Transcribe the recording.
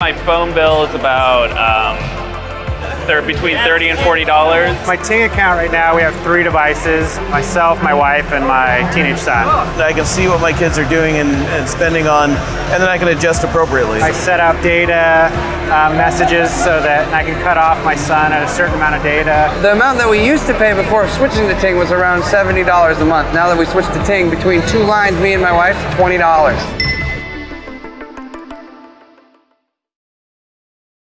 My phone bill is about um, thir- between thirty and forty dollars. My Ting account right now, we have three devices myself, my wife, and my teenage son. I can see what my kids are doing and, and spending on, and then I can adjust appropriately. I set up data uh, messages so that I can cut off my son at a certain amount of data. The amount that we used to pay before switching to Ting was around $70 a month. Now that we switched to Ting, between two lines, me and my wife, $20.